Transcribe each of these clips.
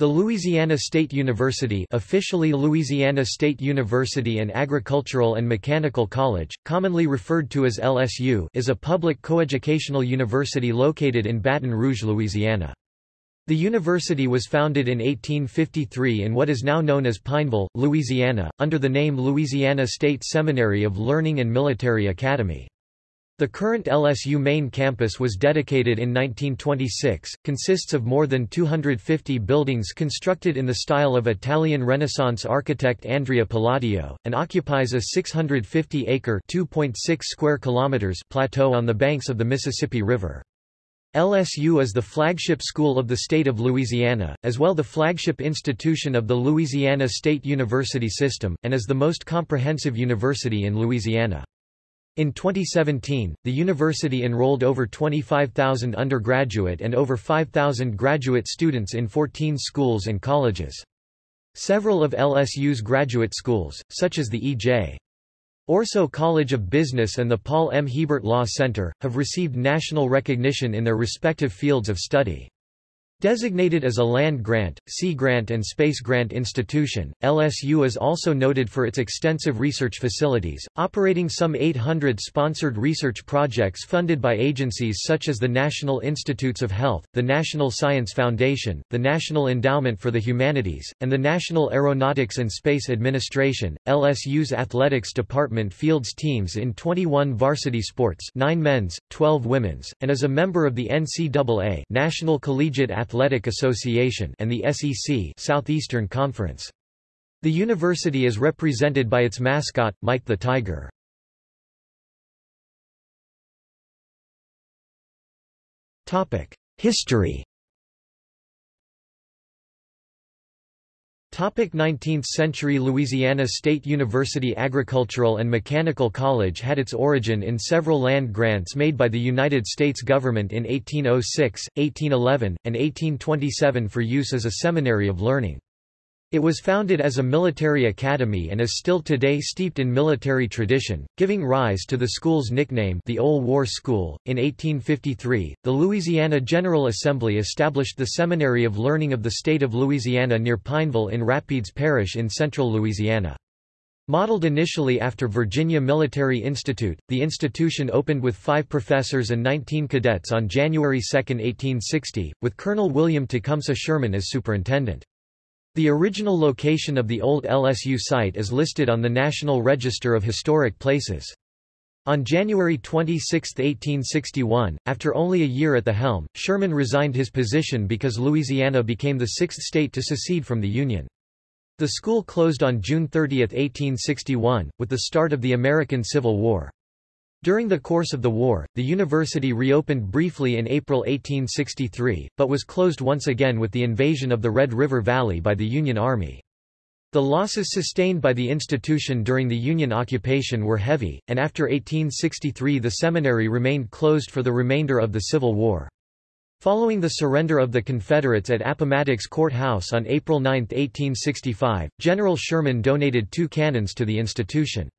The Louisiana State University officially Louisiana State University and Agricultural and Mechanical College, commonly referred to as LSU is a public coeducational university located in Baton Rouge, Louisiana. The university was founded in 1853 in what is now known as Pineville, Louisiana, under the name Louisiana State Seminary of Learning and Military Academy. The current LSU main campus was dedicated in 1926, consists of more than 250 buildings constructed in the style of Italian Renaissance architect Andrea Palladio, and occupies a 650-acre square kilometers plateau on the banks of the Mississippi River. LSU is the flagship school of the state of Louisiana, as well the flagship institution of the Louisiana State University System, and is the most comprehensive university in Louisiana. In 2017, the university enrolled over 25,000 undergraduate and over 5,000 graduate students in 14 schools and colleges. Several of LSU's graduate schools, such as the E.J. Ourso College of Business and the Paul M. Hebert Law Center, have received national recognition in their respective fields of study. Designated as a land-grant, sea-grant and space-grant institution, LSU is also noted for its extensive research facilities, operating some 800 sponsored research projects funded by agencies such as the National Institutes of Health, the National Science Foundation, the National Endowment for the Humanities, and the National Aeronautics and Space Administration. LSU's athletics department fields teams in 21 varsity sports 9 men's, 12 women's, and is a member of the NCAA National Collegiate Athletic Athletic Association and the SEC Southeastern Conference. The university is represented by its mascot, Mike the Tiger. History Topic 19th century Louisiana State University Agricultural and Mechanical College had its origin in several land grants made by the United States government in 1806, 1811, and 1827 for use as a seminary of learning. It was founded as a military academy and is still today steeped in military tradition, giving rise to the school's nickname the Old War School. In 1853, the Louisiana General Assembly established the Seminary of Learning of the State of Louisiana near Pineville in Rapides Parish in central Louisiana. Modeled initially after Virginia Military Institute, the institution opened with five professors and 19 cadets on January 2, 1860, with Colonel William Tecumseh Sherman as superintendent. The original location of the old LSU site is listed on the National Register of Historic Places. On January 26, 1861, after only a year at the helm, Sherman resigned his position because Louisiana became the sixth state to secede from the Union. The school closed on June 30, 1861, with the start of the American Civil War. During the course of the war, the university reopened briefly in April 1863, but was closed once again with the invasion of the Red River Valley by the Union Army. The losses sustained by the institution during the Union occupation were heavy, and after 1863 the seminary remained closed for the remainder of the Civil War. Following the surrender of the Confederates at Appomattox Court House on April 9, 1865, General Sherman donated two cannons to the institution.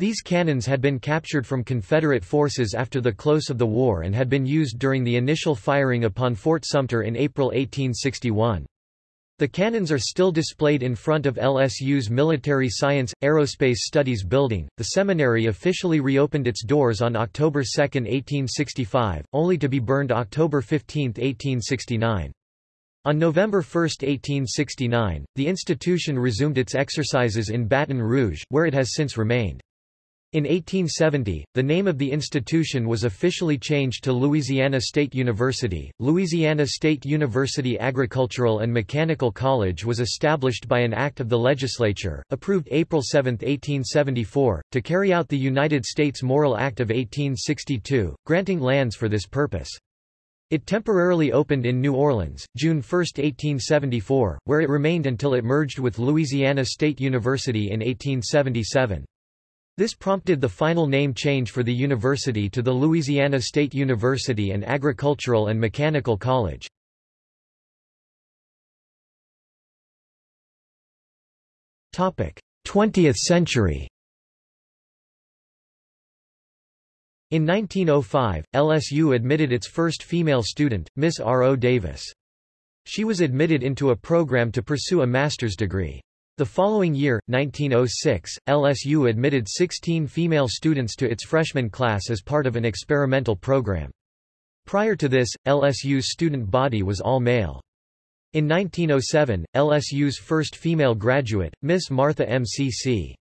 These cannons had been captured from Confederate forces after the close of the war and had been used during the initial firing upon Fort Sumter in April 1861. The cannons are still displayed in front of LSU's Military Science Aerospace Studies building. The seminary officially reopened its doors on October 2, 1865, only to be burned October 15, 1869. On November 1, 1869, the institution resumed its exercises in Baton Rouge, where it has since remained. In 1870, the name of the institution was officially changed to Louisiana State University. Louisiana State University Agricultural and Mechanical College was established by an act of the legislature, approved April 7, 1874, to carry out the United States Morrill Act of 1862, granting lands for this purpose. It temporarily opened in New Orleans, June 1, 1874, where it remained until it merged with Louisiana State University in 1877. This prompted the final name change for the university to the Louisiana State University and Agricultural and Mechanical College. Topic: 20th century. In 1905, LSU admitted its first female student, Miss R. O. Davis. She was admitted into a program to pursue a master's degree. The following year, 1906, LSU admitted 16 female students to its freshman class as part of an experimental program. Prior to this, LSU's student body was all male. In 1907, LSU's first female graduate, Miss Martha M.C.C.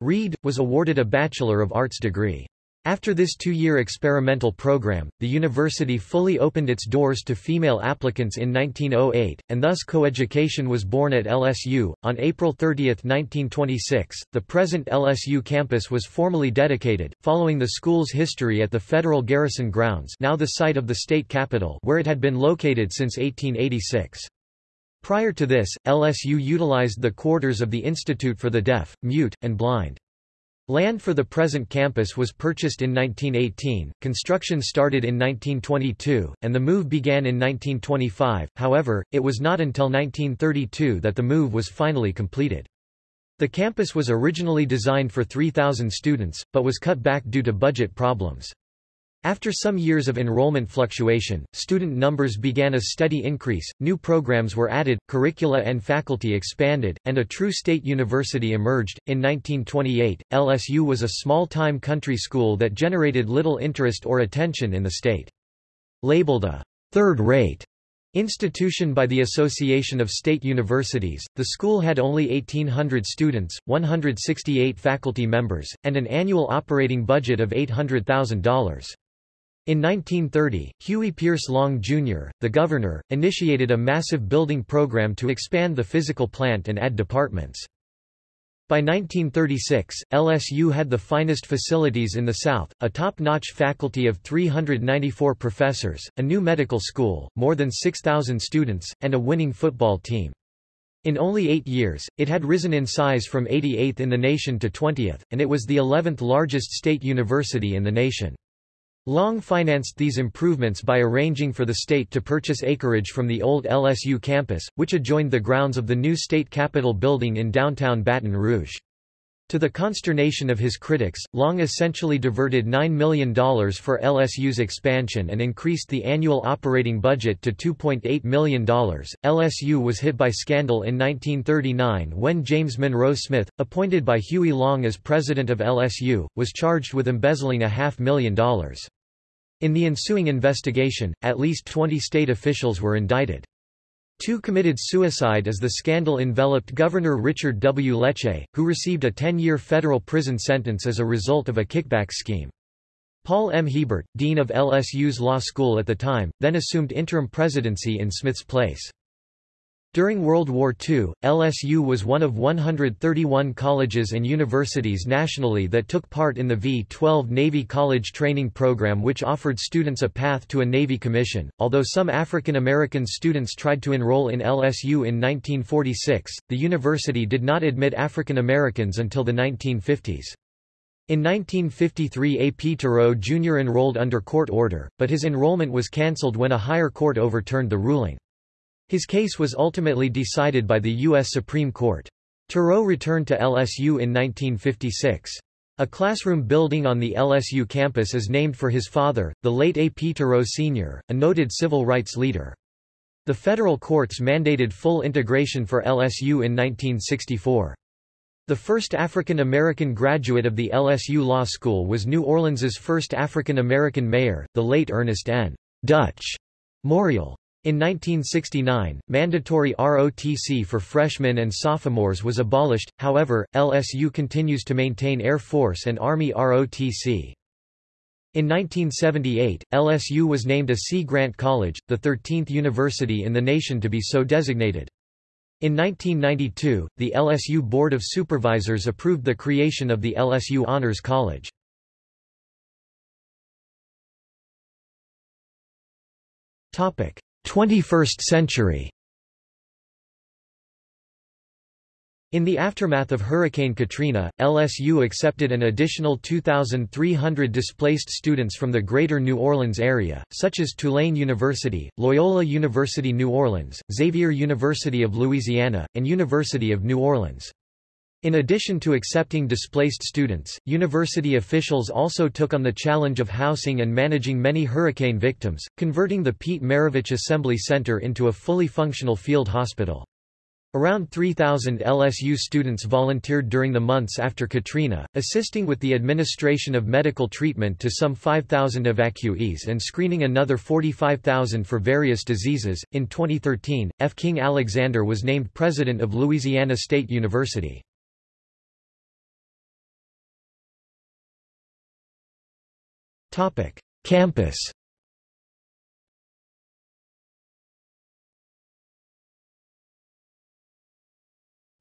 Reed, was awarded a Bachelor of Arts degree. After this two-year experimental program, the university fully opened its doors to female applicants in 1908, and thus coeducation was born at LSU. On April 30, 1926, the present LSU campus was formally dedicated, following the school's history at the Federal Garrison Grounds now the site of the state capitol where it had been located since 1886. Prior to this, LSU utilized the quarters of the Institute for the Deaf, Mute, and Blind. Land for the present campus was purchased in 1918, construction started in 1922, and the move began in 1925, however, it was not until 1932 that the move was finally completed. The campus was originally designed for 3,000 students, but was cut back due to budget problems. After some years of enrollment fluctuation, student numbers began a steady increase, new programs were added, curricula and faculty expanded, and a true state university emerged. In 1928, LSU was a small-time country school that generated little interest or attention in the state. Labeled a third-rate institution by the Association of State Universities, the school had only 1,800 students, 168 faculty members, and an annual operating budget of $800,000. In 1930, Huey Pierce Long, Jr., the governor, initiated a massive building program to expand the physical plant and add departments. By 1936, LSU had the finest facilities in the South, a top-notch faculty of 394 professors, a new medical school, more than 6,000 students, and a winning football team. In only eight years, it had risen in size from 88th in the nation to 20th, and it was the 11th largest state university in the nation. Long financed these improvements by arranging for the state to purchase acreage from the old LSU campus, which adjoined the grounds of the new state capitol building in downtown Baton Rouge. To the consternation of his critics, Long essentially diverted $9 million for LSU's expansion and increased the annual operating budget to $2.8 million. LSU was hit by scandal in 1939 when James Monroe Smith, appointed by Huey Long as president of LSU, was charged with embezzling a half million dollars. In the ensuing investigation, at least 20 state officials were indicted. Two committed suicide as the scandal enveloped Governor Richard W. Leche, who received a 10-year federal prison sentence as a result of a kickback scheme. Paul M. Hebert, dean of LSU's law school at the time, then assumed interim presidency in Smith's place. During World War II, LSU was one of 131 colleges and universities nationally that took part in the V-12 Navy College Training Program which offered students a path to a Navy commission. Although some African American students tried to enroll in LSU in 1946, the university did not admit African Americans until the 1950s. In 1953 A. P. Tureaud Jr. enrolled under court order, but his enrollment was cancelled when a higher court overturned the ruling. His case was ultimately decided by the U.S. Supreme Court. Tureaud returned to LSU in 1956. A classroom building on the LSU campus is named for his father, the late A. P. Tureaud Sr., a noted civil rights leader. The federal courts mandated full integration for LSU in 1964. The first African American graduate of the LSU Law School was New Orleans's first African American mayor, the late Ernest N. Dutch Morial. In 1969, mandatory ROTC for freshmen and sophomores was abolished, however, LSU continues to maintain Air Force and Army ROTC. In 1978, LSU was named a Sea Grant College, the 13th university in the nation to be so designated. In 1992, the LSU Board of Supervisors approved the creation of the LSU Honors College. Topic: 21st century In the aftermath of Hurricane Katrina, LSU accepted an additional 2,300 displaced students from the greater New Orleans area, such as Tulane University, Loyola University New Orleans, Xavier University of Louisiana, and University of New Orleans. In addition to accepting displaced students, university officials also took on the challenge of housing and managing many hurricane victims, converting the Pete Maravich Assembly Center into a fully functional field hospital. Around 3,000 LSU students volunteered during the months after Katrina, assisting with the administration of medical treatment to some 5,000 evacuees and screening another 45,000 for various diseases. In 2013, F. King Alexander was named president of Louisiana State University. Campus.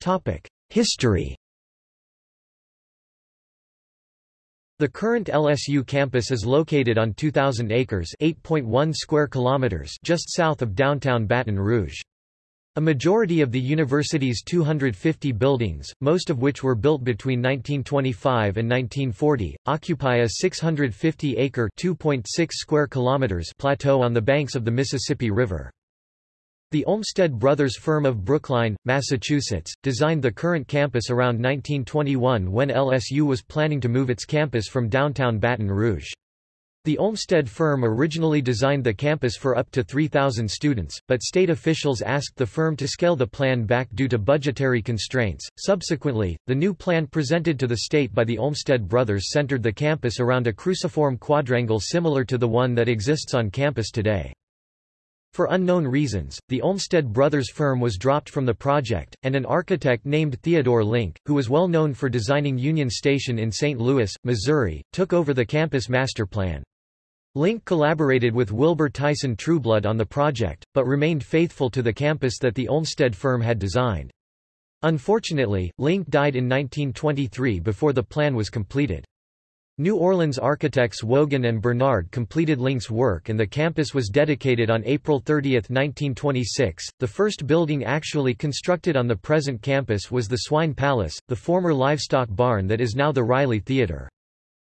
Topic: History. The current LSU campus is located on 2,000 acres 8.1 square kilometers just south of downtown Baton Rouge. A majority of the university's 250 buildings, most of which were built between 1925 and 1940, occupy a 650-acre (2.6 square kilometers) plateau on the banks of the Mississippi River. The Olmsted Brothers firm of Brookline, Massachusetts, designed the current campus around 1921 when LSU was planning to move its campus from downtown Baton Rouge. The Olmsted firm originally designed the campus for up to 3,000 students, but state officials asked the firm to scale the plan back due to budgetary constraints. Subsequently, the new plan presented to the state by the Olmsted brothers centered the campus around a cruciform quadrangle similar to the one that exists on campus today. For unknown reasons, the Olmsted Brothers firm was dropped from the project, and an architect named Theodore Link, who was well known for designing Union Station in St. Louis, Missouri, took over the campus master plan. Link collaborated with Wilbur Tyson Trueblood on the project, but remained faithful to the campus that the Olmsted firm had designed. Unfortunately, Link died in 1923 before the plan was completed. New Orleans architects Wogan and Bernard completed Link's work and the campus was dedicated on April 30, 1926. The first building actually constructed on the present campus was the Swine Palace, the former livestock barn that is now the Reilly Theater.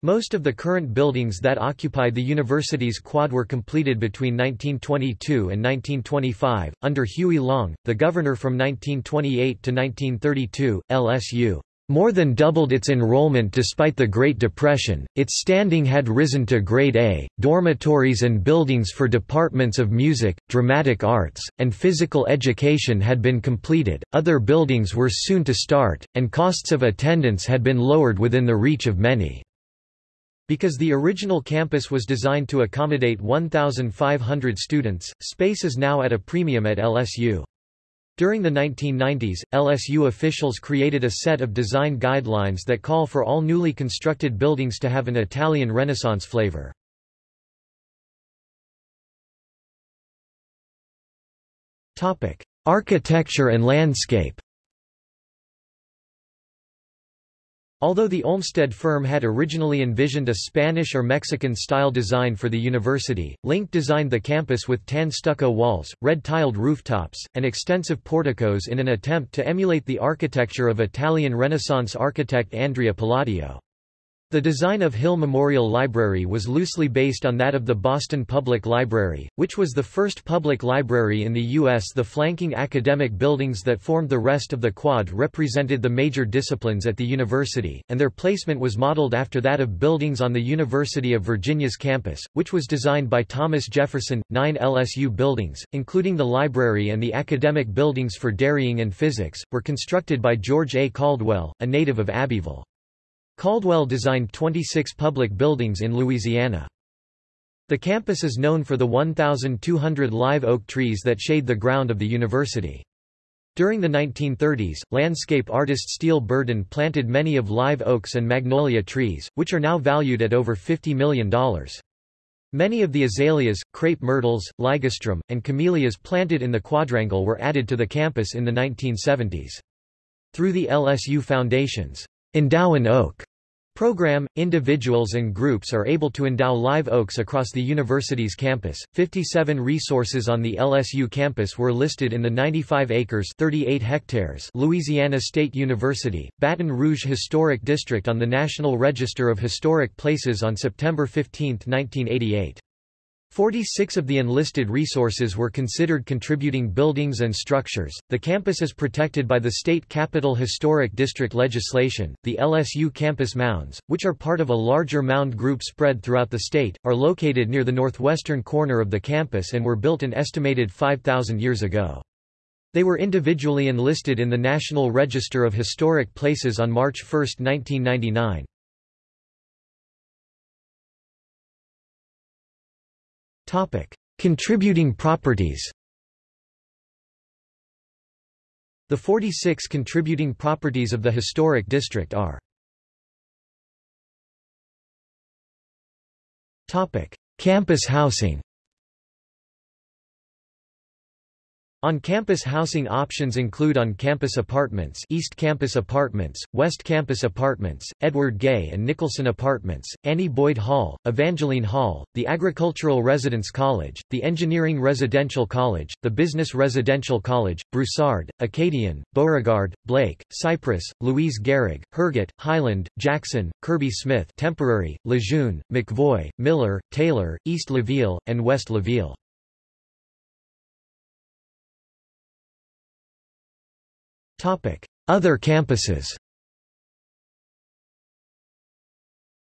Most of the current buildings that occupy the university's quad were completed between 1922 and 1925. Under Huey Long, the governor from 1928 to 1932, LSU more than doubled its enrollment despite the Great Depression, its standing had risen to Grade A, dormitories and buildings for departments of music, dramatic arts, and physical education had been completed, other buildings were soon to start, and costs of attendance had been lowered within the reach of many. Because the original campus was designed to accommodate 1,500 students, space is now at a premium at LSU. During the 1990s, LSU officials created a set of design guidelines that call for all newly constructed buildings to have an Italian Renaissance flavor. Architecture and landscape Although the Olmsted firm had originally envisioned a Spanish or Mexican-style design for the university, Link designed the campus with tan stucco walls, red-tiled rooftops, and extensive porticos in an attempt to emulate the architecture of Italian Renaissance architect Andrea Palladio. The design of Hill Memorial Library was loosely based on that of the Boston Public Library, which was the first public library in the U.S. The flanking academic buildings that formed the rest of the quad represented the major disciplines at the university, and their placement was modeled after that of buildings on the University of Virginia's campus, which was designed by Thomas Jefferson. Nine LSU buildings, including the library and the academic buildings for dairying and physics, were constructed by George A. Caldwell, a native of Abbeville. Caldwell designed 26 public buildings in Louisiana. The campus is known for the 1,200 live oak trees that shade the ground of the university. During the 1930s, landscape artist Steele Burden planted many of live oaks and magnolia trees, which are now valued at over $50 million. Many of the azaleas, crepe myrtles, ligustrum, and camellias planted in the quadrangle were added to the campus in the 1970s. Through the LSU Foundation's Endow an Oak program, individuals and groups are able to endow live oaks across the university's campus. 57 resources on the LSU campus were listed in the 95 acres 38 hectares Louisiana State University, Baton Rouge Historic District on the National Register of Historic Places on September 15, 1988. Forty-six of the enlisted resources were considered contributing buildings and structures. The campus is protected by the State Capital Historic District legislation. The LSU campus mounds, which are part of a larger mound group spread throughout the state, are located near the northwestern corner of the campus and were built an estimated 5,000 years ago. They were individually enlisted in the National Register of Historic Places on March 1, 1999. Topic: Contributing properties. The 46 contributing properties of the historic district are Topic: Campus housing. On-campus housing options include on-campus apartments East Campus Apartments, West Campus Apartments, Edward Gay and Nicholson Apartments, Annie Boyd Hall, Evangeline Hall, the Agricultural Residence College, the Engineering Residential College, the Business Residential College, Broussard, Acadian, Beauregard, Blake, Cypress, Louise Garig, Herget, Highland, Jackson, Kirby Smith Temporary, Lejeune, McVoy, Miller, Taylor, East LaVille, and West LaVille. Other campuses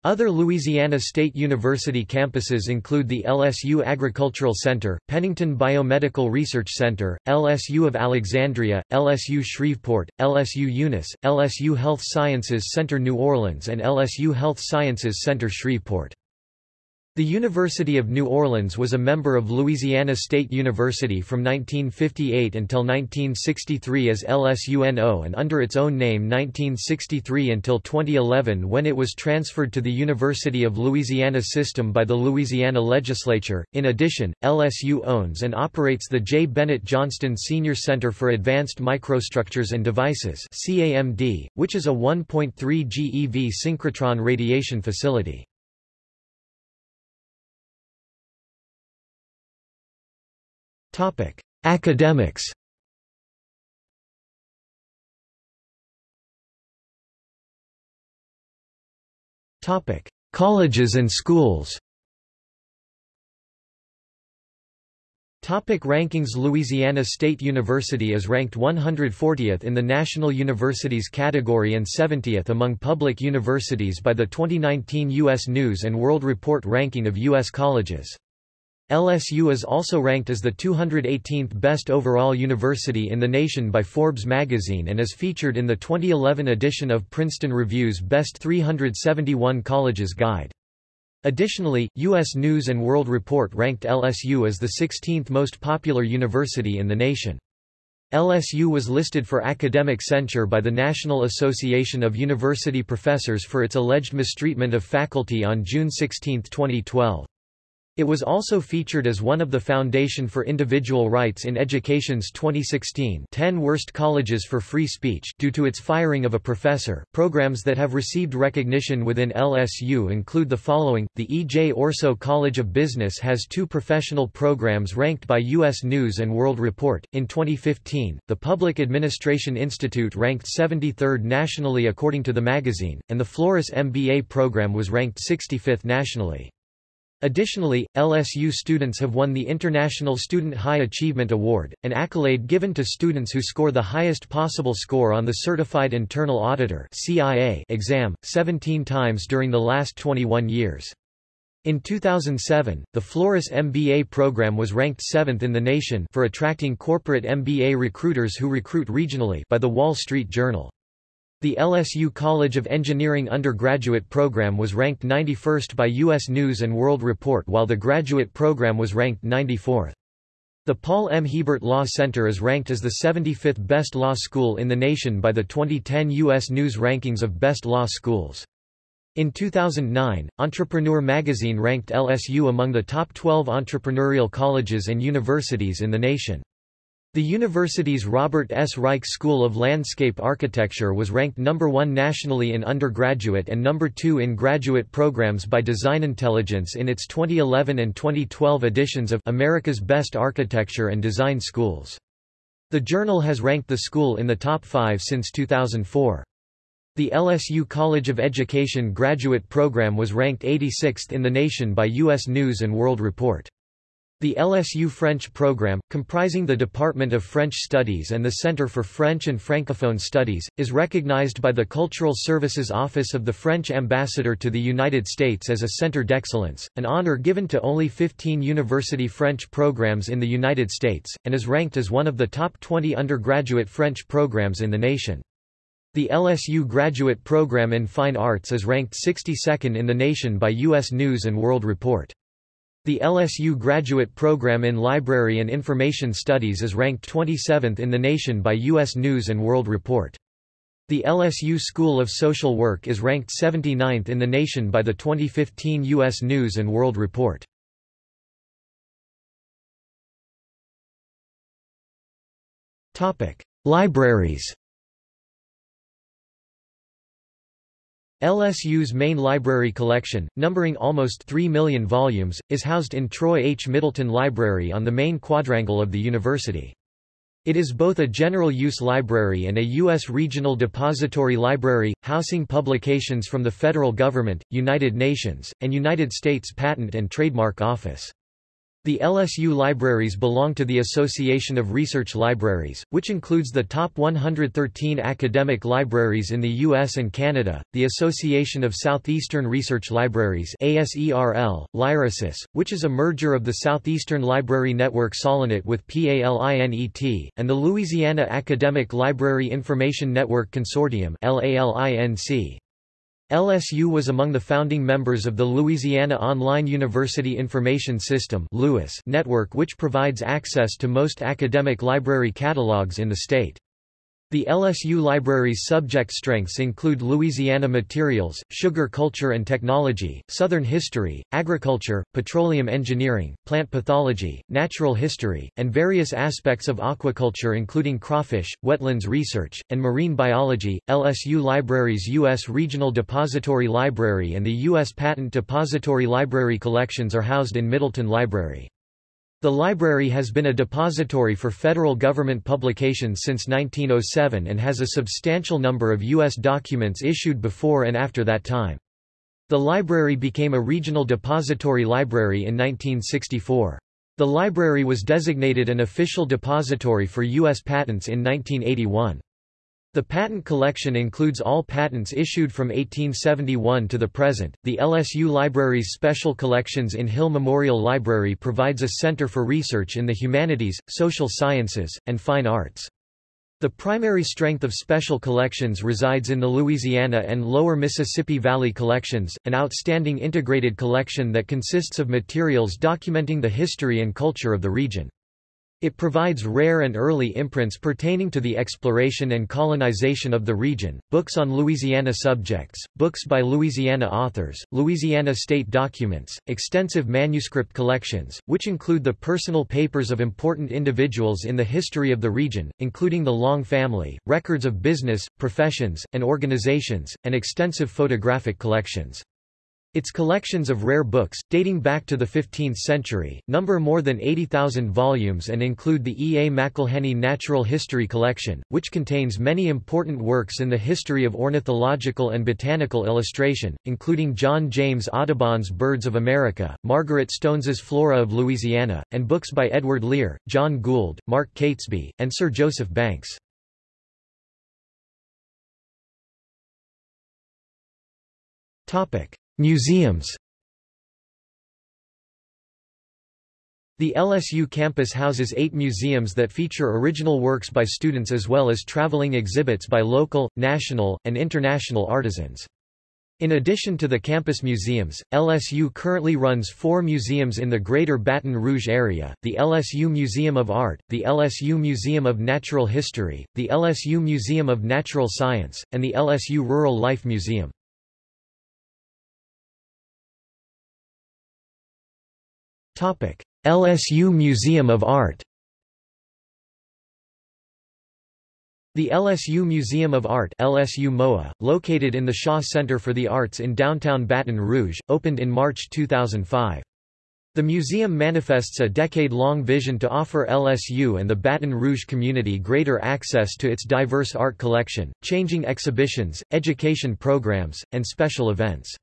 Other Louisiana State University campuses include the LSU Agricultural Center, Pennington Biomedical Research Center, LSU of Alexandria, LSU Shreveport, LSU Eunice, LSU Health Sciences Center New Orleans and LSU Health Sciences Center Shreveport. The University of New Orleans was a member of Louisiana State University from 1958 until 1963 as LSUNO and under its own name 1963 until 2011 when it was transferred to the University of Louisiana system by the Louisiana legislature. In addition, LSU owns and operates the J. Bennett Johnston Senior Center for Advanced Microstructures and Devices CAMD, which is a 1.3 GeV synchrotron radiation facility. Academics Topic: Colleges and schools Topic rankings Louisiana State University is ranked 140th in the National Universities category and 70th among public universities by the 2019 U.S. News & World Report ranking of U.S. colleges. LSU is also ranked as the 218th best overall university in the nation by Forbes magazine and is featured in the 2011 edition of Princeton Review's Best 371 Colleges Guide. Additionally, U.S. News & World Report ranked LSU as the 16th most popular university in the nation. LSU was listed for academic censure by the National Association of University Professors for its alleged mistreatment of faculty on June 16, 2012. It was also featured as one of the Foundation for Individual Rights in Education's 2016 10 Worst Colleges for Free Speech due to its firing of a professor. Programs that have received recognition within LSU include the following: The E. J. Ourso College of Business has two professional programs ranked by U.S. News and World Report. In 2015, the Public Administration Institute ranked 73rd nationally according to the magazine, and the Flores MBA program was ranked 65th nationally. Additionally, LSU students have won the International Student High Achievement Award, an accolade given to students who score the highest possible score on the Certified Internal Auditor exam, 17 times during the last 21 years. In 2007, the Flores MBA program was ranked 7th in the nation for attracting corporate MBA recruiters who recruit regionally by the Wall Street Journal. The LSU College of Engineering undergraduate program was ranked 91st by U.S. News & World Report while the graduate program was ranked 94th. The Paul M. Hebert Law Center is ranked as the 75th best law school in the nation by the 2010 U.S. News Rankings of Best Law Schools. In 2009, Entrepreneur magazine ranked LSU among the top 12 entrepreneurial colleges and universities in the nation. The university's Robert S. Reich School of Landscape Architecture was ranked number one nationally in undergraduate and number two in graduate programs by Design Intelligence in its 2011 and 2012 editions of America's Best Architecture and Design Schools. The journal has ranked the school in the top five since 2004. The LSU College of Education graduate program was ranked 86th in the nation by U.S. News & World Report. The LSU French program, comprising the Department of French Studies and the Center for French and Francophone Studies, is recognized by the Cultural Services Office of the French Ambassador to the United States as a Centre d'Excellence, an honor given to only 15 university French programs in the United States, and is ranked as one of the top 20 undergraduate French programs in the nation. The LSU Graduate Program in Fine Arts is ranked 62nd in the nation by U.S. News & World Report. The LSU Graduate Program in Library and Information Studies is ranked 27th in the nation by U.S. News & World Report. The LSU School of Social Work is ranked 79th in the nation by the 2015 U.S. News & World Report. Libraries LSU's main library collection, numbering almost 3 million volumes, is housed in Troy H. Middleton Library on the main quadrangle of the university. It is both a general-use library and a U.S. regional depository library, housing publications from the federal government, United Nations, and United States Patent and Trademark Office. The LSU libraries belong to the Association of Research Libraries, which includes the top 113 academic libraries in the U.S. and Canada, the Association of Southeastern Research Libraries ASERL, LYRASIS, which is a merger of the Southeastern Library Network Solinet with PALINET, and the Louisiana Academic Library Information Network Consortium LALINC. LSU was among the founding members of the Louisiana Online University Information System network which provides access to most academic library catalogs in the state. The LSU Library's subject strengths include Louisiana materials, sugar culture and technology, Southern history, agriculture, petroleum engineering, plant pathology, natural history, and various aspects of aquaculture including crawfish, wetlands research, and marine biology. LSU Library's U.S. Regional Depository Library and the U.S. Patent Depository Library collections are housed in Middleton Library. The library has been a depository for federal government publications since 1907 and has a substantial number of U.S. documents issued before and after that time. The library became a regional depository library in 1964. The library was designated an official depository for U.S. patents in 1981. The patent collection includes all patents issued from 1871 to the present. The LSU Library's Special Collections in Hill Memorial Library provides a center for research in the humanities, social sciences, and fine arts. The primary strength of special collections resides in the Louisiana and Lower Mississippi Valley collections, an outstanding integrated collection that consists of materials documenting the history and culture of the region. It provides rare and early imprints pertaining to the exploration and colonization of the region, books on Louisiana subjects, books by Louisiana authors, Louisiana state documents, extensive manuscript collections, which include the personal papers of important individuals in the history of the region, including the Long family, records of business, professions, and organizations, and extensive photographic collections. Its collections of rare books, dating back to the 15th century, number more than 80,000 volumes and include the E. A. McIlhenny Natural History Collection, which contains many important works in the history of ornithological and botanical illustration, including John James Audubon's Birds of America, Margaret Stones's Flora of Louisiana, and books by Edward Lear, John Gould, Mark Catesby, and Sir Joseph Banks. Topic. Museums The LSU campus houses eight museums that feature original works by students as well as traveling exhibits by local, national, and international artisans. In addition to the campus museums, LSU currently runs four museums in the Greater Baton Rouge area, the LSU Museum of Art, the LSU Museum of Natural History, the LSU Museum of Natural Science, and the LSU Rural Life Museum. LSU Museum of Art The LSU Museum of Art LSU MOA, located in the Shaw Center for the Arts in downtown Baton Rouge, opened in March 2005. The museum manifests a decade-long vision to offer LSU and the Baton Rouge community greater access to its diverse art collection, changing exhibitions, education programs, and special events.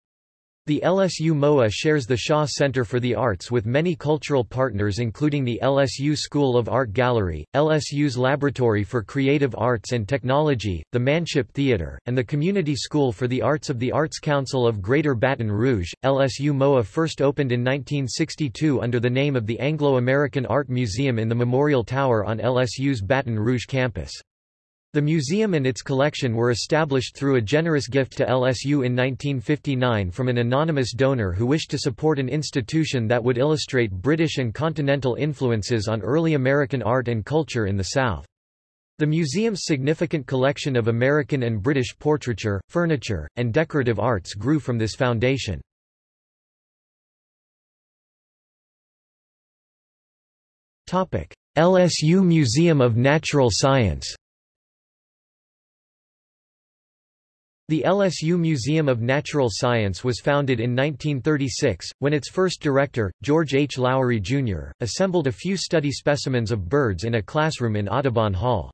The LSU MOA shares the Shaw Center for the Arts with many cultural partners including the LSU School of Art Gallery, LSU's Laboratory for Creative Arts and Technology, the Manship Theater, and the Community School for the Arts of the Arts Council of Greater Baton Rouge. LSU MOA first opened in 1962 under the name of the Anglo-American Art Museum in the Memorial Tower on LSU's Baton Rouge campus. The museum and its collection were established through a generous gift to LSU in 1959 from an anonymous donor who wished to support an institution that would illustrate British and continental influences on early American art and culture in the South. The museum's significant collection of American and British portraiture, furniture, and decorative arts grew from this foundation. LSU Museum of Natural Science The LSU Museum of Natural Science was founded in 1936, when its first director, George H. Lowery, Jr., assembled a few study specimens of birds in a classroom in Audubon Hall.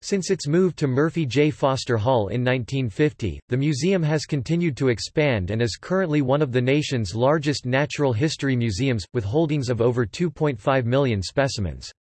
Since its move to Murphy J. Foster Hall in 1950, the museum has continued to expand and is currently one of the nation's largest natural history museums, with holdings of over 2.5 million specimens.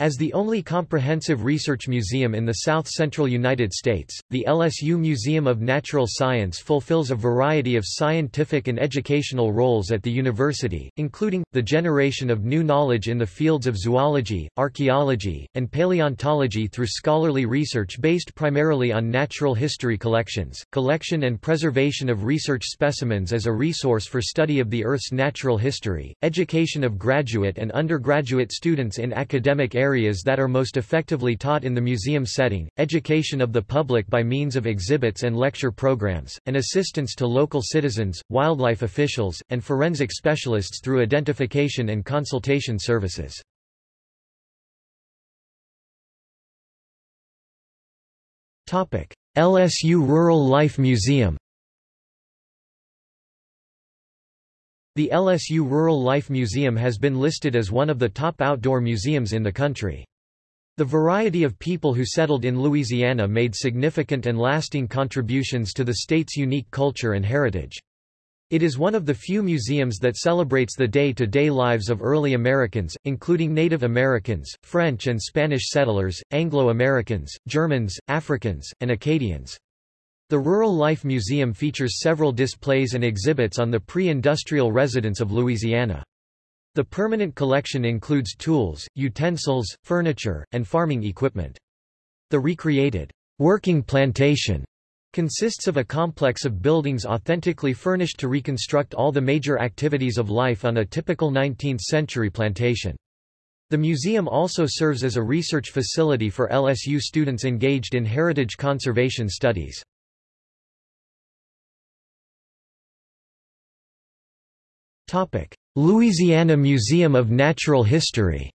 As the only comprehensive research museum in the south-central United States, the LSU Museum of Natural Science fulfills a variety of scientific and educational roles at the university, including, the generation of new knowledge in the fields of zoology, archaeology, and paleontology through scholarly research based primarily on natural history collections, collection and preservation of research specimens as a resource for study of the Earth's natural history, education of graduate and undergraduate students in academic areas areas that are most effectively taught in the museum setting, education of the public by means of exhibits and lecture programs, and assistance to local citizens, wildlife officials, and forensic specialists through identification and consultation services. LSU Rural Life Museum The LSU Rural Life Museum has been listed as one of the top outdoor museums in the country. The variety of people who settled in Louisiana made significant and lasting contributions to the state's unique culture and heritage. It is one of the few museums that celebrates the day-to-day -day lives of early Americans, including Native Americans, French and Spanish settlers, Anglo-Americans, Germans, Africans, and Acadians. The Rural Life Museum features several displays and exhibits on the pre-industrial residents of Louisiana. The permanent collection includes tools, utensils, furniture, and farming equipment. The recreated working plantation consists of a complex of buildings authentically furnished to reconstruct all the major activities of life on a typical 19th-century plantation. The museum also serves as a research facility for LSU students engaged in heritage conservation studies. Louisiana Museum of Natural History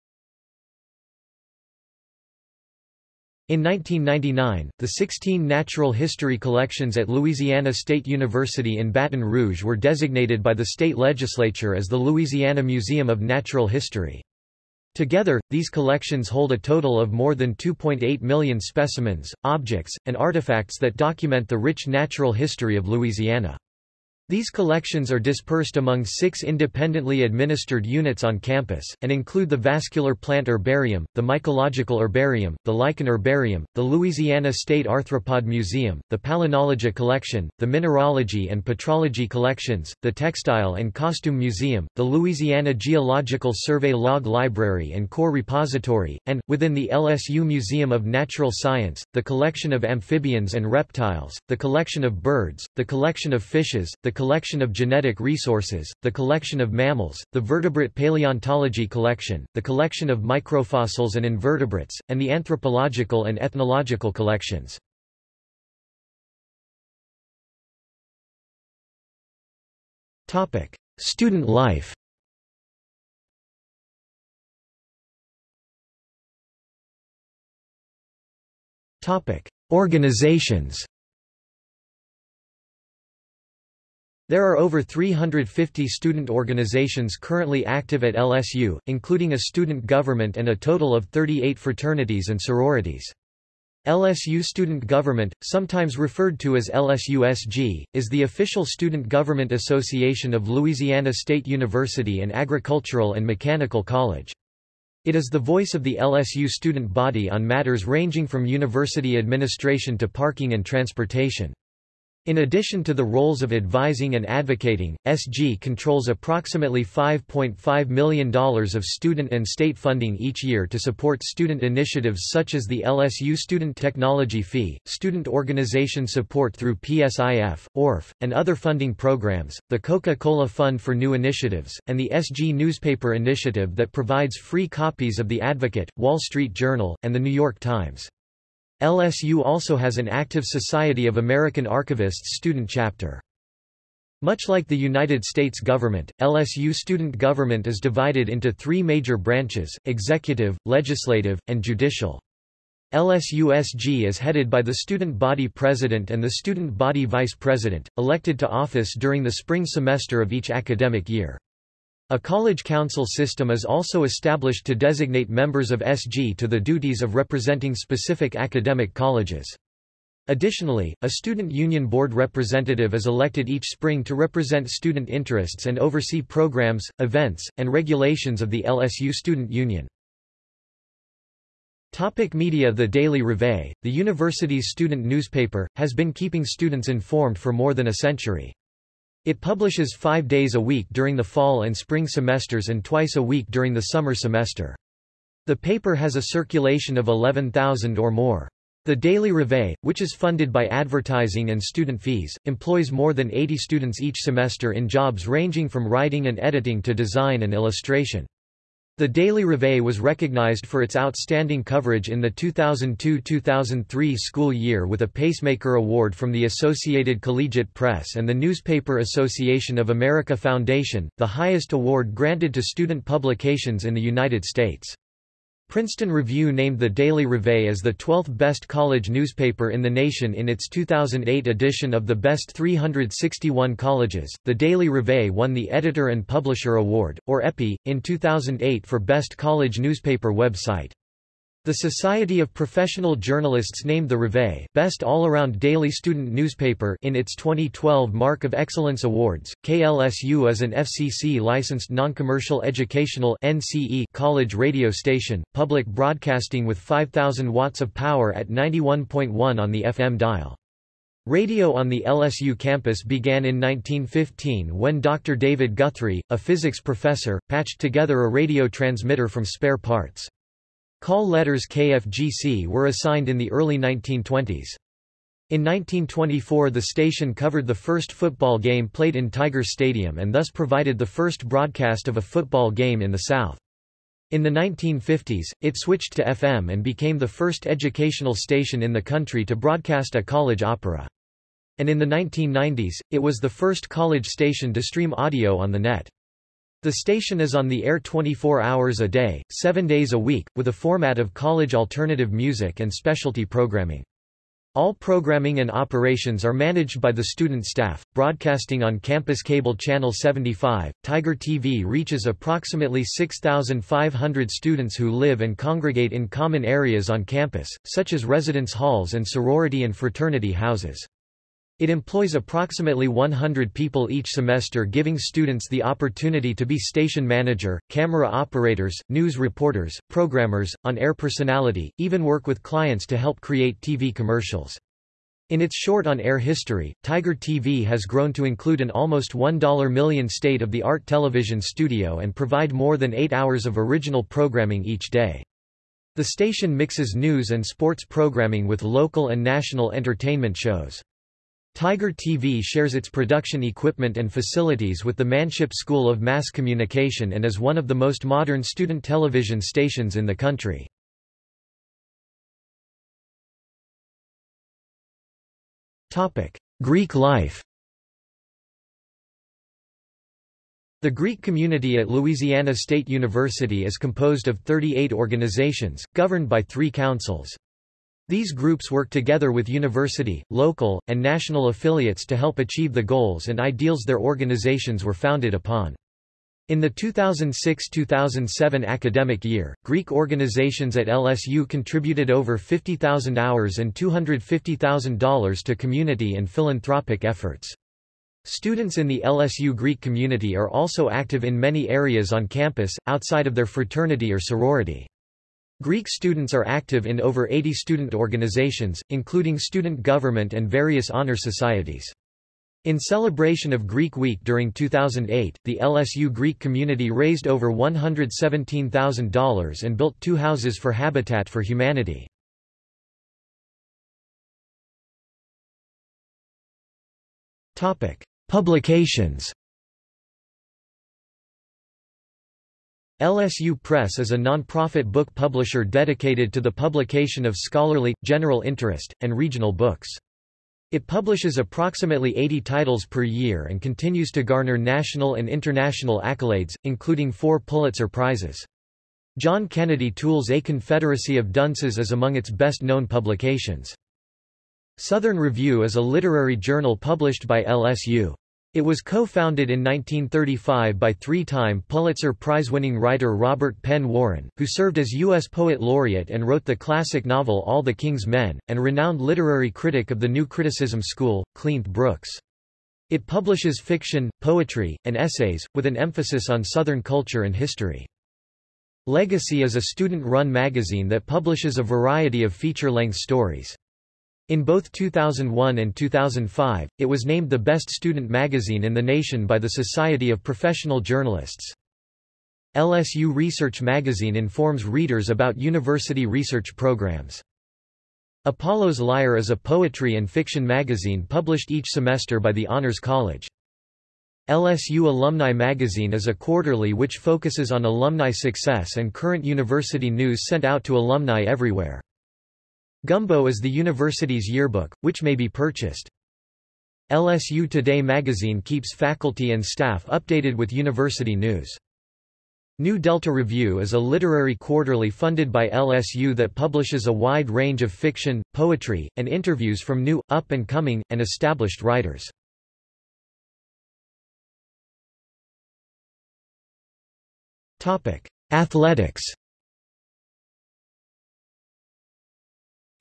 In 1999, the 16 natural history collections at Louisiana State University in Baton Rouge were designated by the state legislature as the Louisiana Museum of Natural History. Together, these collections hold a total of more than 2.8 million specimens, objects, and artifacts that document the rich natural history of Louisiana. These collections are dispersed among six independently administered units on campus, and include the Vascular Plant Herbarium, the Mycological Herbarium, the Lichen Herbarium, the Louisiana State Arthropod Museum, the Palynology Collection, the Mineralogy and Petrology Collections, the Textile and Costume Museum, the Louisiana Geological Survey Log Library and Core Repository, and, within the LSU Museum of Natural Science, the collection of amphibians and reptiles, the collection of birds, the collection of fishes, the collection of genetic resources, the collection of mammals, the vertebrate paleontology collection, the collection of microfossils and invertebrates, and the anthropological and ethnological collections. Student life Organizations There are over 350 student organizations currently active at LSU, including a student government and a total of 38 fraternities and sororities. LSU Student Government, sometimes referred to as LSUSG, is the official student government association of Louisiana State University and Agricultural and Mechanical College. It is the voice of the LSU student body on matters ranging from university administration to parking and transportation. In addition to the roles of advising and advocating, SG controls approximately $5.5 million of student and state funding each year to support student initiatives such as the LSU Student Technology Fee, student organization support through PSIF, ORF, and other funding programs, the Coca-Cola Fund for New Initiatives, and the SG Newspaper Initiative that provides free copies of The Advocate, Wall Street Journal, and The New York Times. LSU also has an active Society of American Archivists student chapter. Much like the United States government, LSU student government is divided into three major branches, executive, legislative, and judicial. LSUSG is headed by the student body president and the student body vice president, elected to office during the spring semester of each academic year. A college council system is also established to designate members of SG to the duties of representing specific academic colleges. Additionally, a student union board representative is elected each spring to represent student interests and oversee programs, events, and regulations of the LSU Student Union. Topic media The Daily Reveille, the university's student newspaper, has been keeping students informed for more than a century. It publishes five days a week during the fall and spring semesters and twice a week during the summer semester. The paper has a circulation of 11,000 or more. The Daily Reveille, which is funded by advertising and student fees, employs more than 80 students each semester in jobs ranging from writing and editing to design and illustration. The Daily Reveille was recognized for its outstanding coverage in the 2002-2003 school year with a Pacemaker Award from the Associated Collegiate Press and the Newspaper Association of America Foundation, the highest award granted to student publications in the United States. Princeton Review named the Daily Reveille as the 12th best college newspaper in the nation in its 2008 edition of the Best 361 Colleges. The Daily Reveille won the Editor and Publisher Award, or EPPY, in 2008 for Best College Newspaper Website. The Society of Professional Journalists named the Reveille Best All-Around Daily Student Newspaper in its 2012 Mark of Excellence Awards. KLSU is an FCC-licensed non-commercial educational NCE college radio station, public broadcasting with 5,000 watts of power at 91.1 on the FM dial. Radio on the LSU campus began in 1915 when Dr. David Guthrie, a physics professor, patched together a radio transmitter from spare parts. Call letters KFGC were assigned in the early 1920s. In 1924 the station covered the first football game played in Tiger Stadium and thus provided the first broadcast of a football game in the South. In the 1950s, it switched to FM and became the first educational station in the country to broadcast a college opera. And in the 1990s, it was the first college station to stream audio on the net. The station is on the air 24 hours a day, 7 days a week, with a format of college alternative music and specialty programming. All programming and operations are managed by the student staff. Broadcasting on campus cable channel 75, Tiger TV reaches approximately 6,500 students who live and congregate in common areas on campus, such as residence halls and sorority and fraternity houses. It employs approximately 100 people each semester giving students the opportunity to be station manager, camera operators, news reporters, programmers, on-air personality, even work with clients to help create TV commercials. In its short on-air history, Tiger TV has grown to include an almost 1 million state-of-the-art television studio and provide more than eight hours of original programming each day. The station mixes news and sports programming with local and national entertainment shows. Tiger TV shares its production equipment and facilities with the Manship School of Mass Communication and is one of the most modern student television stations in the country. Greek life The Greek community at Louisiana State University is composed of 38 organizations, governed by three councils. These groups work together with university, local, and national affiliates to help achieve the goals and ideals their organizations were founded upon. In the 2006–2007 academic year, Greek organizations at LSU contributed over 50,000 hours and $250,000 to community and philanthropic efforts. Students in the LSU Greek community are also active in many areas on campus, outside of their fraternity or sorority. Greek students are active in over 80 student organizations, including student government and various honor societies. In celebration of Greek Week during 2008, the LSU Greek community raised over $117,000 and built two houses for Habitat for Humanity. Publications LSU Press is a non-profit book publisher dedicated to the publication of scholarly, general interest, and regional books. It publishes approximately 80 titles per year and continues to garner national and international accolades, including four Pulitzer Prizes. John Kennedy Toole's A Confederacy of Dunces is among its best-known publications. Southern Review is a literary journal published by LSU. It was co-founded in 1935 by three-time Pulitzer Prize-winning writer Robert Penn Warren, who served as U.S. Poet Laureate and wrote the classic novel All the King's Men, and renowned literary critic of the New Criticism School, Cleanth Brooks. It publishes fiction, poetry, and essays, with an emphasis on Southern culture and history. Legacy is a student-run magazine that publishes a variety of feature-length stories. In both 2001 and 2005, it was named the best student magazine in the nation by the Society of Professional Journalists. LSU Research Magazine informs readers about university research programs. Apollo's Lyre is a poetry and fiction magazine published each semester by the Honors College. LSU Alumni Magazine is a quarterly which focuses on alumni success and current university news sent out to alumni everywhere. Gumbo is the university's yearbook, which may be purchased. LSU Today magazine keeps faculty and staff updated with university news. New Delta Review is a literary quarterly funded by LSU that publishes a wide range of fiction, poetry, and interviews from new, up-and-coming, and established writers. Athletics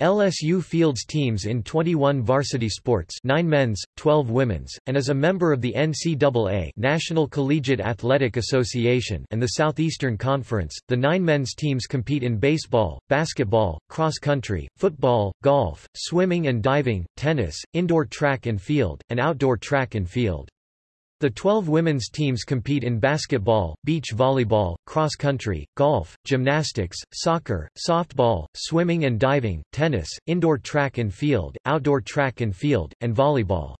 LSU fields teams in 21 varsity sports 9 men's, 12 women's, and is a member of the NCAA National Collegiate Athletic Association and the Southeastern Conference. The nine men's teams compete in baseball, basketball, cross country, football, golf, swimming and diving, tennis, indoor track and field, and outdoor track and field. The 12 women's teams compete in basketball, beach volleyball, cross country, golf, gymnastics, soccer, softball, swimming and diving, tennis, indoor track and field, outdoor track and field, and volleyball.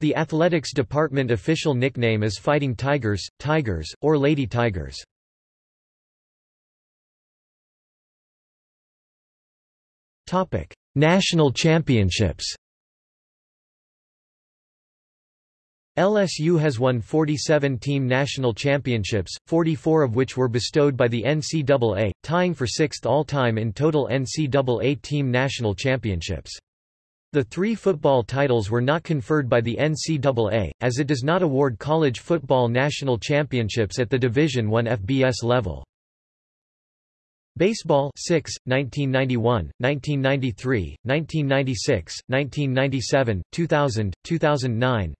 The athletics department official nickname is Fighting Tigers, Tigers, or Lady Tigers. National championships LSU has won 47 team national championships, 44 of which were bestowed by the NCAA, tying for sixth all-time in total NCAA team national championships. The three football titles were not conferred by the NCAA, as it does not award college football national championships at the Division I FBS level. Baseball 6, 1991, 1993, 1996, 1997, 2000, 2009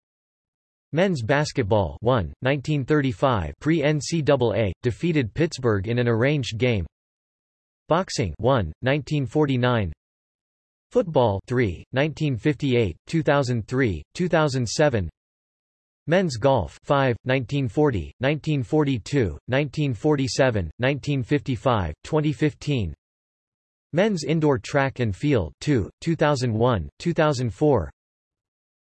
Men's basketball 1, 1935 pre-NCAA, defeated Pittsburgh in an arranged game. Boxing 1, 1949 Football 3, 1958, 2003, 2007 Men's golf 5, 1940, 1942, 1947, 1955, 2015 Men's indoor track and field 2, 2001, 2004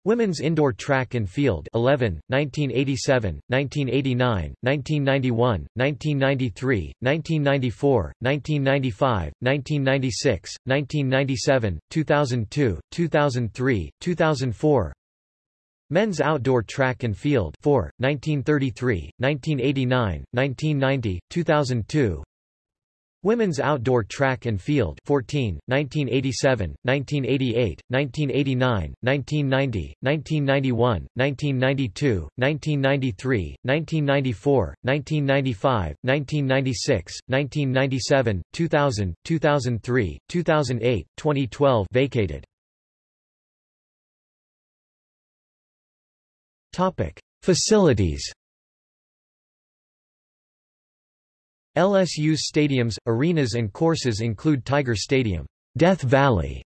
Women's indoor track and field 11, 1987, 1989, 1991, 1993, 1994, 1995, 1996, 1997, 2002, 2003, 2004 Men's outdoor track and field 4, 1933, 1989, 1990, 2002 Women's outdoor track and field 14, 1987, 1988, 1989, 1990, 1991, 1992, 1993, 1994, 1995, 1996, 1997, 2000, 2003, 2008, 2012 vacated. Topic: Facilities LSU's stadiums, arenas and courses include Tiger Stadium, Death Valley,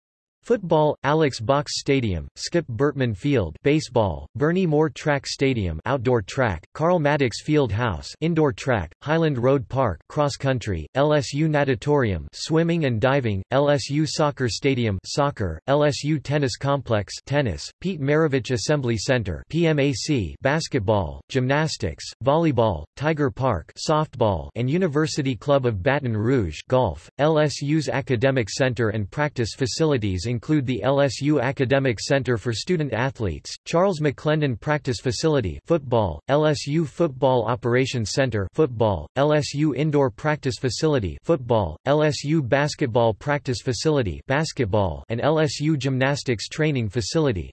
Football, Alex Box Stadium, Skip Bertman Field Baseball, Bernie Moore Track Stadium Outdoor Track, Carl Maddox Field House Indoor Track, Highland Road Park Cross Country, LSU Natatorium Swimming and Diving, LSU Soccer Stadium Soccer, LSU Tennis Complex Tennis, Pete Maravich Assembly Center PMAC Basketball, Gymnastics, Volleyball, Tiger Park Softball and University Club of Baton Rouge Golf, LSU's Academic Center and Practice Facilities include the LSU Academic Center for Student Athletes, Charles McClendon Practice Facility football, LSU Football Operations Center football, LSU Indoor Practice Facility football, LSU Basketball Practice Facility basketball, and LSU Gymnastics Training Facility.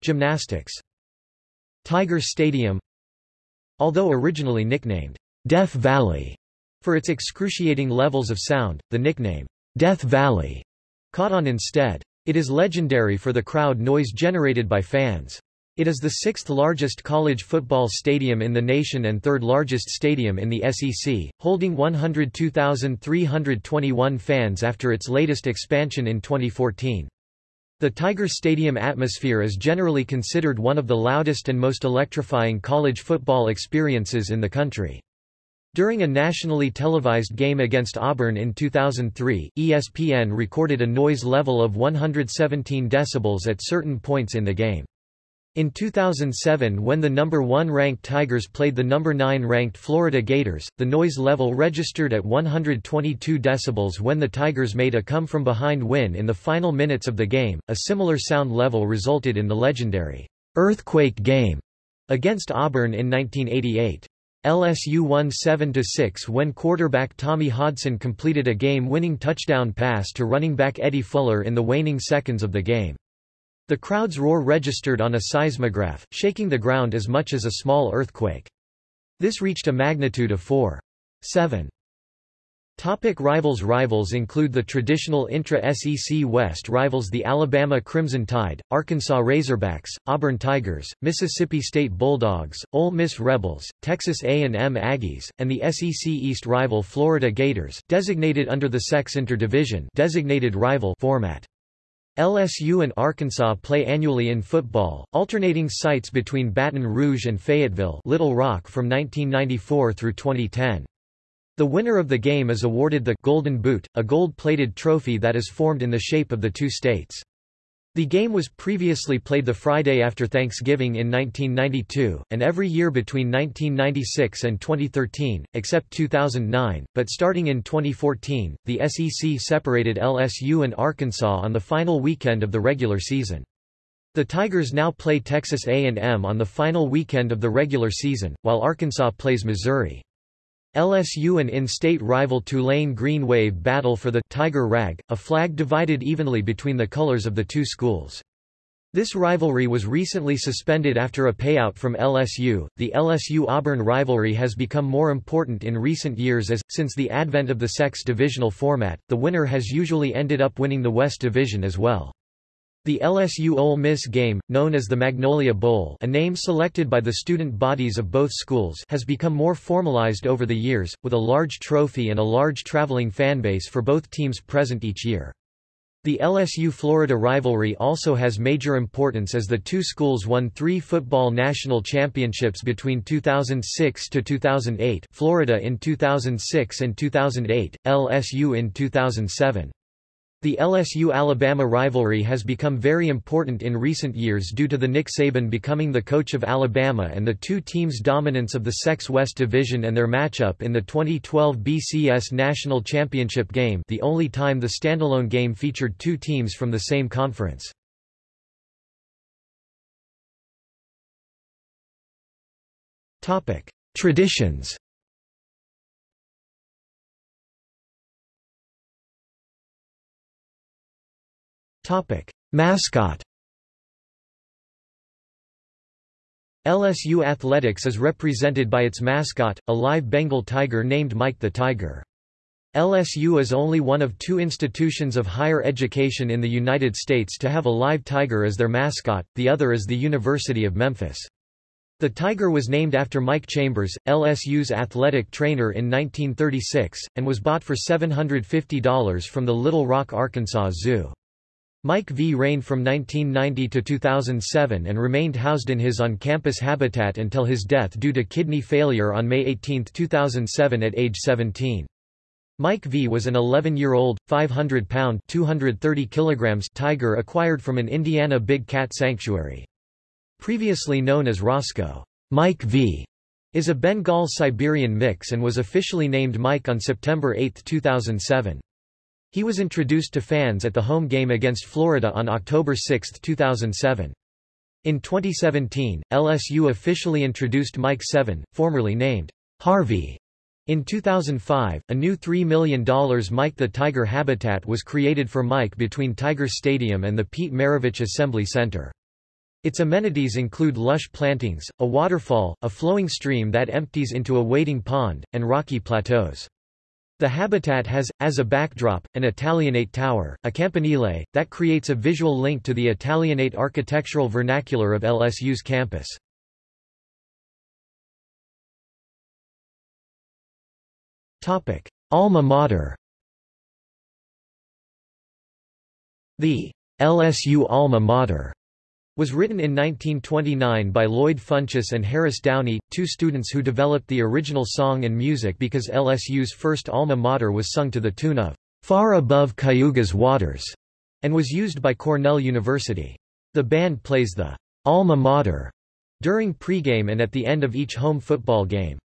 Gymnastics Tiger Stadium Although originally nicknamed Deaf Valley for its excruciating levels of sound, the nickname Death Valley caught on instead. It is legendary for the crowd noise generated by fans. It is the sixth largest college football stadium in the nation and third largest stadium in the SEC, holding 102,321 fans after its latest expansion in 2014. The Tiger Stadium atmosphere is generally considered one of the loudest and most electrifying college football experiences in the country. During a nationally televised game against Auburn in 2003, ESPN recorded a noise level of 117 decibels at certain points in the game. In 2007 when the number 1 ranked Tigers played the number 9 ranked Florida Gators, the noise level registered at 122 decibels when the Tigers made a come-from-behind win in the final minutes of the game. A similar sound level resulted in the legendary earthquake game against Auburn in 1988. LSU won 7-6 when quarterback Tommy Hodson completed a game-winning touchdown pass to running back Eddie Fuller in the waning seconds of the game. The crowd's roar registered on a seismograph, shaking the ground as much as a small earthquake. This reached a magnitude of 4.7. Topic rivals Rivals include the traditional intra-SEC West rivals the Alabama Crimson Tide, Arkansas Razorbacks, Auburn Tigers, Mississippi State Bulldogs, Ole Miss Rebels, Texas A&M Aggies, and the SEC East rival Florida Gators, designated under the SEC Interdivision designated rival format. LSU and Arkansas play annually in football, alternating sites between Baton Rouge and Fayetteville Little Rock from 1994 through 2010. The winner of the game is awarded the Golden Boot, a gold-plated trophy that is formed in the shape of the two states. The game was previously played the Friday after Thanksgiving in 1992, and every year between 1996 and 2013, except 2009, but starting in 2014, the SEC separated LSU and Arkansas on the final weekend of the regular season. The Tigers now play Texas A&M on the final weekend of the regular season, while Arkansas plays Missouri. LSU and in-state rival Tulane Green Wave battle for the Tiger Rag, a flag divided evenly between the colors of the two schools. This rivalry was recently suspended after a payout from LSU. The LSU Auburn rivalry has become more important in recent years as, since the advent of the SEC divisional format, the winner has usually ended up winning the West Division as well. The LSU Ole Miss game, known as the Magnolia Bowl a name selected by the student bodies of both schools has become more formalized over the years, with a large trophy and a large traveling fanbase for both teams present each year. The LSU-Florida rivalry also has major importance as the two schools won three football national championships between 2006 to 2008 Florida in 2006 and 2008, LSU in 2007. The LSU-Alabama rivalry has become very important in recent years due to the Nick Saban becoming the coach of Alabama and the two teams' dominance of the SEC West Division and their matchup in the 2012 BCS National Championship game the only time the standalone game featured two teams from the same conference. Traditions Topic. Mascot LSU Athletics is represented by its mascot, a live Bengal tiger named Mike the Tiger. LSU is only one of two institutions of higher education in the United States to have a live tiger as their mascot, the other is the University of Memphis. The tiger was named after Mike Chambers, LSU's athletic trainer in 1936, and was bought for $750 from the Little Rock, Arkansas Zoo. Mike V reigned from 1990 to 2007 and remained housed in his on-campus habitat until his death due to kidney failure on May 18, 2007 at age 17. Mike V was an 11-year-old, 500-pound (230 kilograms) tiger acquired from an Indiana big cat sanctuary. Previously known as Roscoe, Mike V is a Bengal-Siberian mix and was officially named Mike on September 8, 2007. He was introduced to fans at the home game against Florida on October 6, 2007. In 2017, LSU officially introduced Mike Seven, formerly named Harvey. In 2005, a new $3 million Mike the Tiger habitat was created for Mike between Tiger Stadium and the Pete Maravich Assembly Center. Its amenities include lush plantings, a waterfall, a flowing stream that empties into a wading pond, and rocky plateaus. The habitat has, as a backdrop, an Italianate tower, a campanile, that creates a visual link to the Italianate architectural vernacular of LSU's campus. Topic: Alma mater The LSU alma mater was written in 1929 by Lloyd Funchess and Harris Downey, two students who developed the original song and music because LSU's first alma mater was sung to the tune of Far Above Cayuga's Waters and was used by Cornell University. The band plays the alma mater during pregame and at the end of each home football game.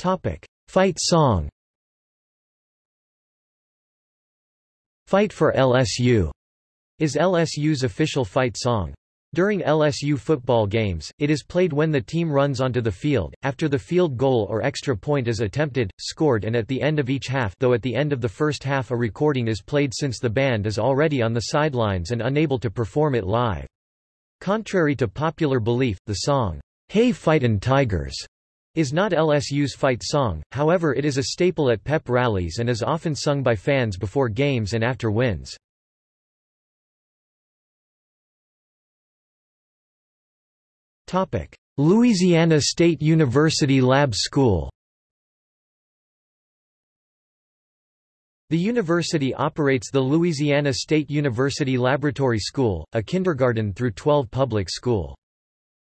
Topic: Fight song Fight for LSU is LSU's official fight song. During LSU football games, it is played when the team runs onto the field, after the field goal or extra point is attempted, scored and at the end of each half though at the end of the first half a recording is played since the band is already on the sidelines and unable to perform it live. Contrary to popular belief, the song, Hey Fightin' Tigers is not LSU's fight song, however it is a staple at pep rallies and is often sung by fans before games and after wins. Louisiana State University Lab School The university operates the Louisiana State University Laboratory School, a kindergarten through 12 public school.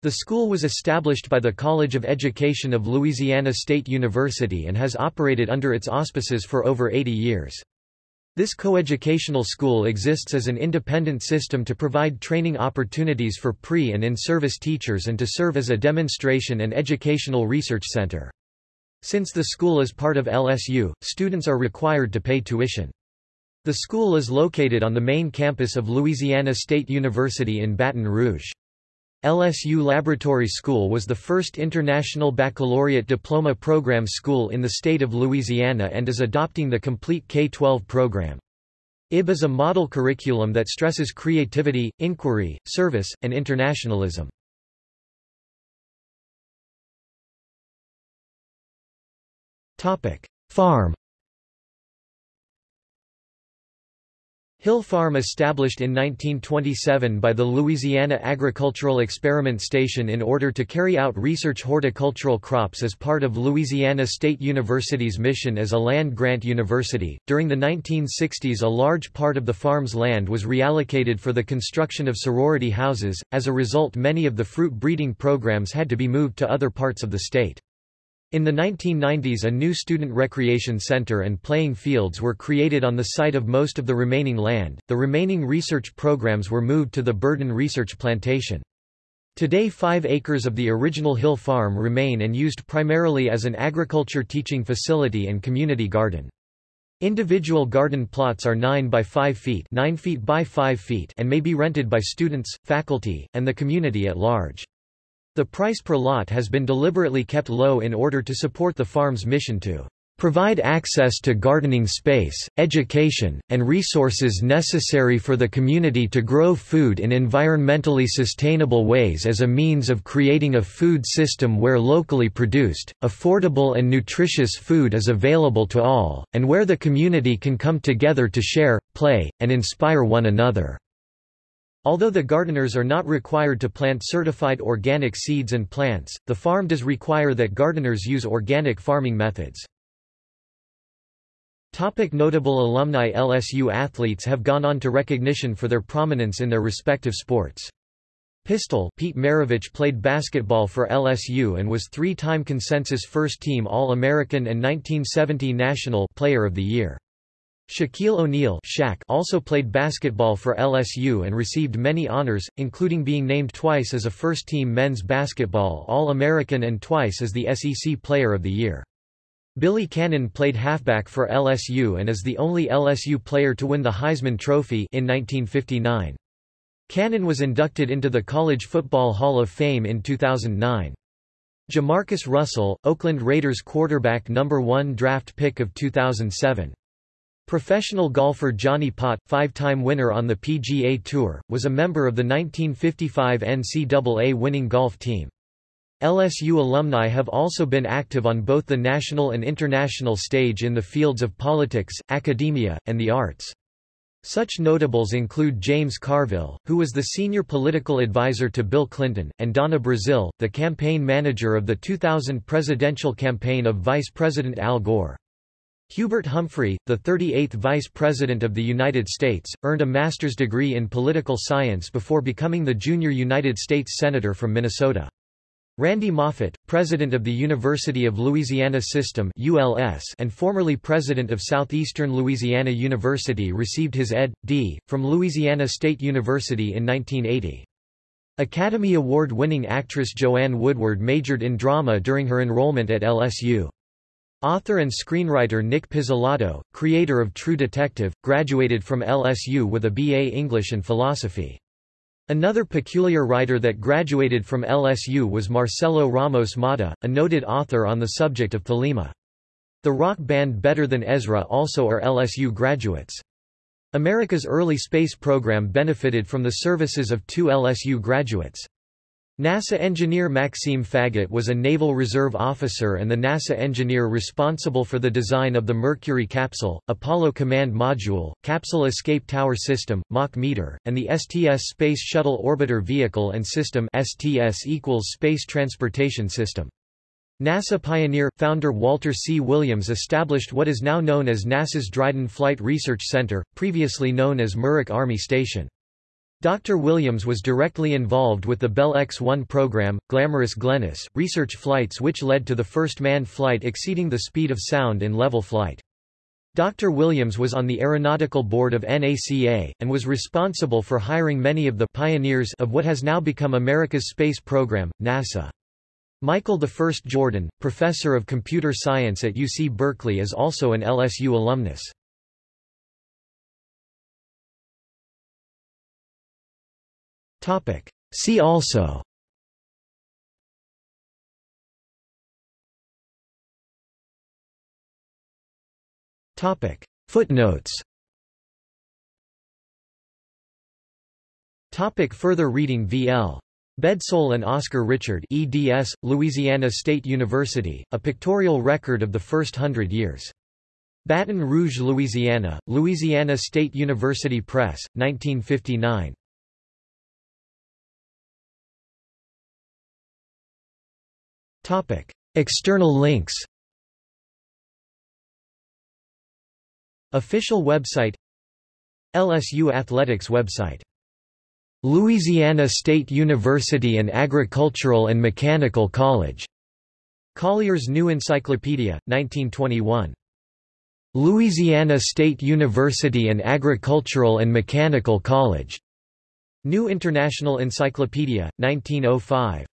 The school was established by the College of Education of Louisiana State University and has operated under its auspices for over 80 years. This coeducational school exists as an independent system to provide training opportunities for pre- and in-service teachers and to serve as a demonstration and educational research center. Since the school is part of LSU, students are required to pay tuition. The school is located on the main campus of Louisiana State University in Baton Rouge. LSU Laboratory School was the first international baccalaureate diploma program school in the state of Louisiana and is adopting the complete K-12 program. IB is a model curriculum that stresses creativity, inquiry, service, and internationalism. Farm Hill Farm established in 1927 by the Louisiana Agricultural Experiment Station in order to carry out research horticultural crops as part of Louisiana State University's mission as a land-grant university. During the 1960s a large part of the farm's land was reallocated for the construction of sorority houses, as a result many of the fruit breeding programs had to be moved to other parts of the state. In the 1990s a new student recreation center and playing fields were created on the site of most of the remaining land. The remaining research programs were moved to the Burden Research Plantation. Today five acres of the original Hill Farm remain and used primarily as an agriculture teaching facility and community garden. Individual garden plots are 9 by 5 feet 9 feet by 5 feet and may be rented by students, faculty, and the community at large. The price per lot has been deliberately kept low in order to support the farm's mission to provide access to gardening space, education, and resources necessary for the community to grow food in environmentally sustainable ways as a means of creating a food system where locally produced, affordable and nutritious food is available to all, and where the community can come together to share, play, and inspire one another. Although the gardeners are not required to plant certified organic seeds and plants, the farm does require that gardeners use organic farming methods. Topic notable alumni LSU athletes have gone on to recognition for their prominence in their respective sports. Pistol Pete Maravich played basketball for LSU and was three-time consensus first-team All-American and 1970 National Player of the Year. Shaquille O'Neal also played basketball for LSU and received many honors, including being named twice as a first-team men's basketball All-American and twice as the SEC Player of the Year. Billy Cannon played halfback for LSU and is the only LSU player to win the Heisman Trophy in 1959. Cannon was inducted into the College Football Hall of Fame in 2009. Jamarcus Russell, Oakland Raiders quarterback number 1 draft pick of 2007. Professional golfer Johnny Pott, five-time winner on the PGA Tour, was a member of the 1955 NCAA winning golf team. LSU alumni have also been active on both the national and international stage in the fields of politics, academia, and the arts. Such notables include James Carville, who was the senior political advisor to Bill Clinton, and Donna Brazile, the campaign manager of the 2000 presidential campaign of Vice President Al Gore. Hubert Humphrey, the 38th Vice President of the United States, earned a master's degree in political science before becoming the junior United States Senator from Minnesota. Randy Moffett, president of the University of Louisiana System ULS and formerly president of Southeastern Louisiana University received his Ed.D. from Louisiana State University in 1980. Academy Award-winning actress Joanne Woodward majored in drama during her enrollment at LSU. Author and screenwriter Nic Pizzolatto, creator of True Detective, graduated from LSU with a B.A. English and Philosophy. Another peculiar writer that graduated from LSU was Marcelo Ramos Motta, a noted author on the subject of thelema. The rock band Better Than Ezra also are LSU graduates. America's early space program benefited from the services of two LSU graduates. NASA engineer Maxime Faget was a Naval Reserve officer and the NASA engineer responsible for the design of the Mercury capsule, Apollo Command Module, Capsule Escape Tower System, Mach meter, and the STS Space Shuttle Orbiter Vehicle and System STS equals Space Transportation System. NASA pioneer, founder Walter C. Williams established what is now known as NASA's Dryden Flight Research Center, previously known as Muroc Army Station. Dr. Williams was directly involved with the Bell X-1 program, Glamorous Glennis, research flights which led to the first manned flight exceeding the speed of sound in level flight. Dr. Williams was on the aeronautical board of NACA, and was responsible for hiring many of the pioneers of what has now become America's space program, NASA. Michael I Jordan, professor of computer science at UC Berkeley is also an LSU alumnus. See also Footnotes Topic further reading V.L. Bedsole and Oscar Richard eds, Louisiana State University, A Pictorial Record of the First Hundred Years. Baton Rouge, Louisiana, Louisiana State University Press, 1959. Topic: External links. Official website LSU Athletics website Louisiana State University and Agricultural and Mechanical College. Collier's New Encyclopedia, 1921. Louisiana State University and Agricultural and Mechanical College. New International Encyclopedia, 1905.